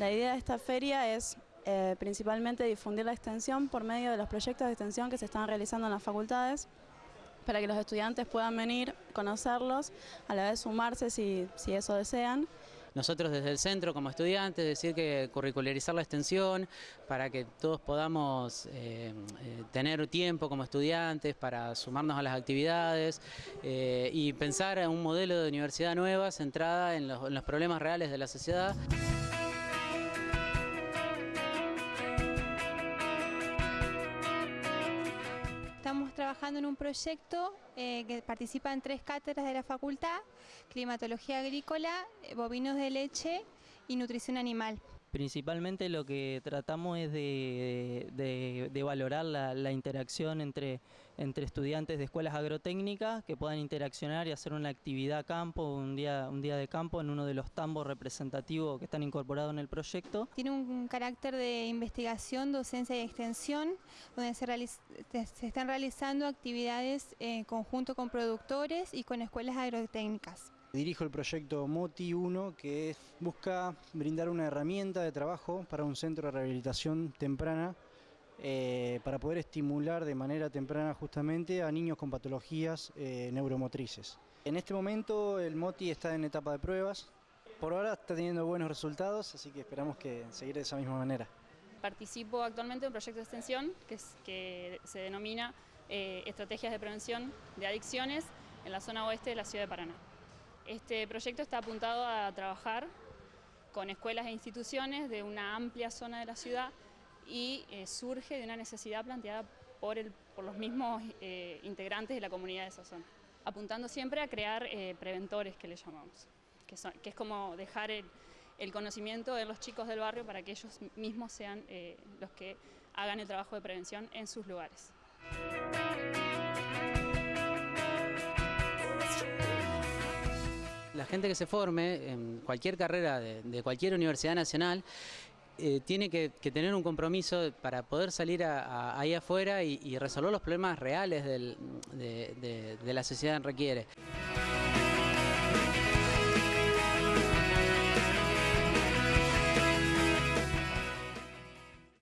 La idea de esta feria es eh, principalmente difundir la extensión por medio de los proyectos de extensión que se están realizando en las facultades para que los estudiantes puedan venir, conocerlos, a la vez sumarse si, si eso desean. Nosotros desde el centro como estudiantes decir que curricularizar la extensión para que todos podamos eh, eh, tener tiempo como estudiantes para sumarnos a las actividades y pensar en un modelo de universidad nueva centrada en los problemas reales de la sociedad. Estamos trabajando en un proyecto eh, que participa en tres cátedras de la facultad, climatología agrícola, eh, bovinos de leche y nutrición animal. Principalmente lo que tratamos es de, valorar la, interacción entre, estudiantes de escuelas agrotécnicas que puedan interaccionar y hacer una actividad campo, un día, un día de campo en uno de los tambos representativos que están incorporados en el proyecto. Tiene un carácter de investigación, docencia y extensión, donde se, se están realizando actividades en conjunto con productores y con escuelas agrotécnicas. Dirijo el proyecto MOTI 1 que busca brindar una herramienta de trabajo para un centro de rehabilitación temprana eh, para poder estimular de manera temprana justamente a niños con patologías eh, neuromotrices. En este momento el MOTI está en etapa de pruebas, por ahora está teniendo buenos resultados, así que esperamos que seguir de esa misma manera. Participo actualmente en un proyecto de extensión que, se denomina eh, Estrategias de Prevención de Adicciones en la zona oeste de la ciudad de Paraná. Este proyecto está apuntado a trabajar con escuelas e instituciones de una amplia zona de la ciudad y eh, surge de una necesidad planteada por, el, por los mismos eh, integrantes de la comunidad de esa zona, apuntando siempre a crear eh, preventores que le llamamos, que, es como dejar el, conocimiento de los chicos del barrio para que ellos mismos sean los que hagan el trabajo de prevención en sus lugares. Gente que se forme en cualquier carrera de, cualquier universidad nacional eh, tiene que, tener un compromiso para poder salir ahí afuera y, resolver los problemas reales del, de, de, de la sociedad requiere.